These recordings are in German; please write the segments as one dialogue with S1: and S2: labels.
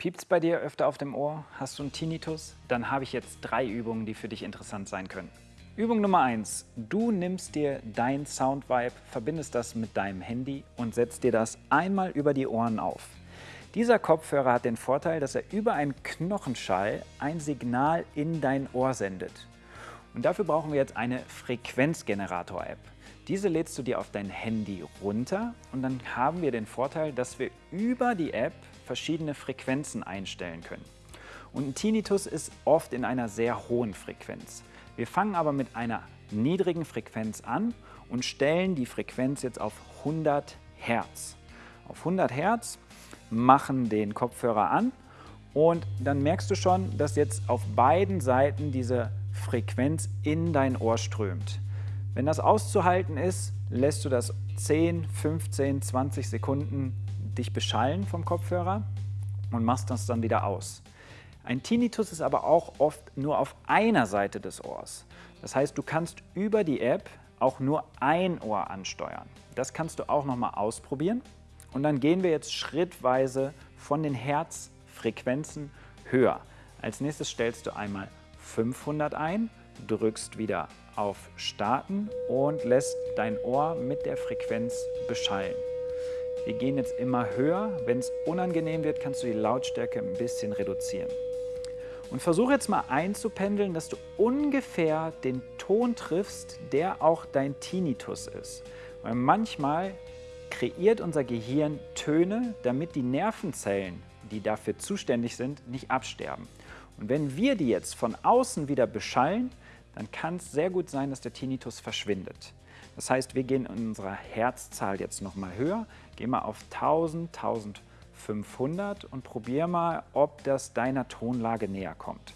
S1: Piept's bei dir öfter auf dem Ohr? Hast du einen Tinnitus? Dann habe ich jetzt drei Übungen, die für dich interessant sein können. Übung Nummer eins: Du nimmst dir dein Soundvibe, verbindest das mit deinem Handy und setzt dir das einmal über die Ohren auf. Dieser Kopfhörer hat den Vorteil, dass er über einen Knochenschall ein Signal in dein Ohr sendet. Und dafür brauchen wir jetzt eine Frequenzgenerator-App. Diese lädst du dir auf dein Handy runter und dann haben wir den Vorteil, dass wir über die App verschiedene Frequenzen einstellen können. Und ein Tinnitus ist oft in einer sehr hohen Frequenz. Wir fangen aber mit einer niedrigen Frequenz an und stellen die Frequenz jetzt auf 100 Hertz. Auf 100 Hertz machen den Kopfhörer an und dann merkst du schon, dass jetzt auf beiden Seiten diese Frequenz in dein Ohr strömt. Wenn das auszuhalten ist, lässt du das 10, 15, 20 Sekunden dich beschallen vom Kopfhörer und machst das dann wieder aus. Ein Tinnitus ist aber auch oft nur auf einer Seite des Ohrs. Das heißt, du kannst über die App auch nur ein Ohr ansteuern. Das kannst du auch nochmal ausprobieren. Und dann gehen wir jetzt schrittweise von den Herzfrequenzen höher. Als nächstes stellst du einmal 500 ein, drückst wieder auf Starten und lässt dein Ohr mit der Frequenz beschallen. Wir gehen jetzt immer höher. Wenn es unangenehm wird, kannst du die Lautstärke ein bisschen reduzieren. Und versuche jetzt mal einzupendeln, dass du ungefähr den Ton triffst, der auch dein Tinnitus ist. Weil manchmal kreiert unser Gehirn Töne, damit die Nervenzellen, die dafür zuständig sind, nicht absterben. Und wenn wir die jetzt von außen wieder beschallen, dann kann es sehr gut sein, dass der Tinnitus verschwindet. Das heißt, wir gehen in unserer Herzzahl jetzt nochmal höher, gehen mal auf 1000, 1500 und probier mal, ob das deiner Tonlage näher kommt.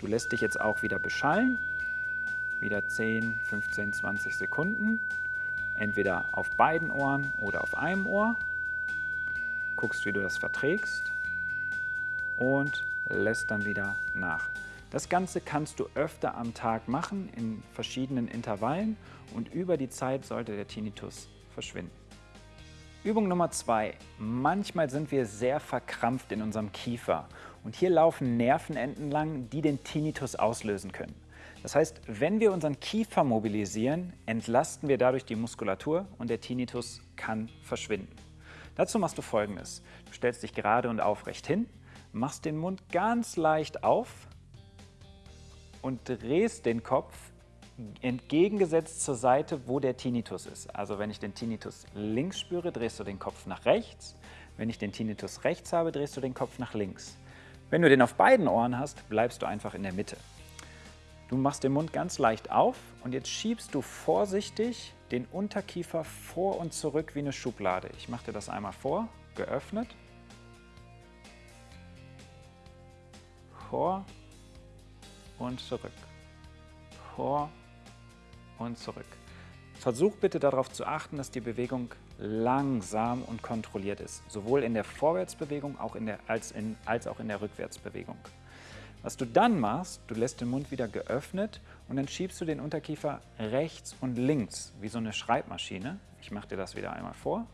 S1: Du lässt dich jetzt auch wieder beschallen, wieder 10, 15, 20 Sekunden, entweder auf beiden Ohren oder auf einem Ohr. Guckst, wie du das verträgst und lässt dann wieder nach. Das Ganze kannst du öfter am Tag machen, in verschiedenen Intervallen und über die Zeit sollte der Tinnitus verschwinden. Übung Nummer zwei. Manchmal sind wir sehr verkrampft in unserem Kiefer und hier laufen Nervenenden lang, die den Tinnitus auslösen können. Das heißt, wenn wir unseren Kiefer mobilisieren, entlasten wir dadurch die Muskulatur und der Tinnitus kann verschwinden. Dazu machst du folgendes. Du stellst dich gerade und aufrecht hin, machst den Mund ganz leicht auf und drehst den Kopf entgegengesetzt zur Seite, wo der Tinnitus ist. Also wenn ich den Tinnitus links spüre, drehst du den Kopf nach rechts. Wenn ich den Tinnitus rechts habe, drehst du den Kopf nach links. Wenn du den auf beiden Ohren hast, bleibst du einfach in der Mitte. Du machst den Mund ganz leicht auf und jetzt schiebst du vorsichtig den Unterkiefer vor und zurück wie eine Schublade. Ich mache dir das einmal vor, geöffnet, vor und zurück, vor und zurück. Versuch bitte darauf zu achten, dass die Bewegung langsam und kontrolliert ist, sowohl in der Vorwärtsbewegung auch in der, als, in, als auch in der Rückwärtsbewegung. Was du dann machst, du lässt den Mund wieder geöffnet und dann schiebst du den Unterkiefer rechts und links, wie so eine Schreibmaschine. Ich mache dir das wieder einmal vor.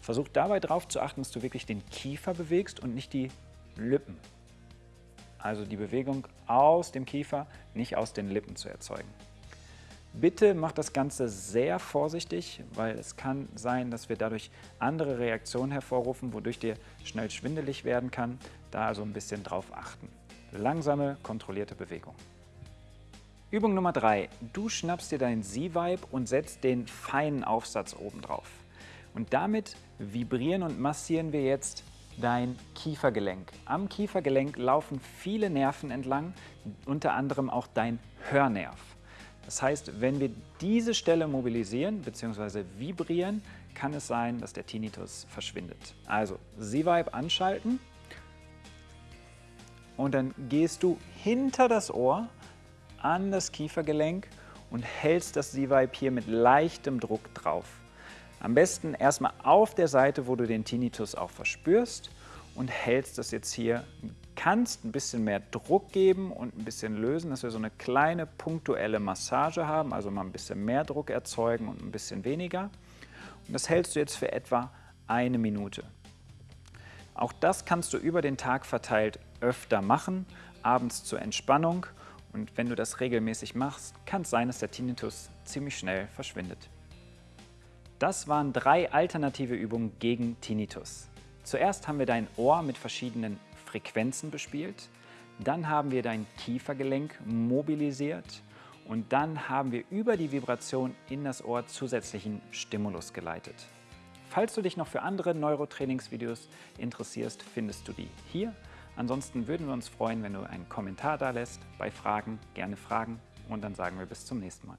S1: Versuch dabei darauf zu achten, dass du wirklich den Kiefer bewegst und nicht die Lippen. Also die Bewegung aus dem Kiefer, nicht aus den Lippen zu erzeugen. Bitte mach das Ganze sehr vorsichtig, weil es kann sein, dass wir dadurch andere Reaktionen hervorrufen, wodurch dir schnell schwindelig werden kann. Da also ein bisschen drauf achten. Langsame, kontrollierte Bewegung. Übung Nummer 3. Du schnappst dir deinen Z-Vibe und setzt den feinen Aufsatz oben drauf. Und damit vibrieren und massieren wir jetzt dein Kiefergelenk. Am Kiefergelenk laufen viele Nerven entlang, unter anderem auch dein Hörnerv. Das heißt, wenn wir diese Stelle mobilisieren bzw. vibrieren, kann es sein, dass der Tinnitus verschwindet. Also Z-Vibe anschalten und dann gehst du hinter das Ohr an das Kiefergelenk und hältst das Z-Vibe hier mit leichtem Druck drauf. Am besten erstmal auf der Seite, wo du den Tinnitus auch verspürst und hältst das jetzt hier. Kannst ein bisschen mehr Druck geben und ein bisschen lösen, dass wir so eine kleine punktuelle Massage haben, also mal ein bisschen mehr Druck erzeugen und ein bisschen weniger. Und das hältst du jetzt für etwa eine Minute. Auch das kannst du über den Tag verteilt öfter machen, abends zur Entspannung. Und wenn du das regelmäßig machst, kann es sein, dass der Tinnitus ziemlich schnell verschwindet. Das waren drei alternative Übungen gegen Tinnitus. Zuerst haben wir dein Ohr mit verschiedenen Frequenzen bespielt, dann haben wir dein Kiefergelenk mobilisiert und dann haben wir über die Vibration in das Ohr zusätzlichen Stimulus geleitet. Falls du dich noch für andere Neurotrainingsvideos interessierst, findest du die hier. Ansonsten würden wir uns freuen, wenn du einen Kommentar da lässt. Bei Fragen gerne Fragen und dann sagen wir bis zum nächsten Mal.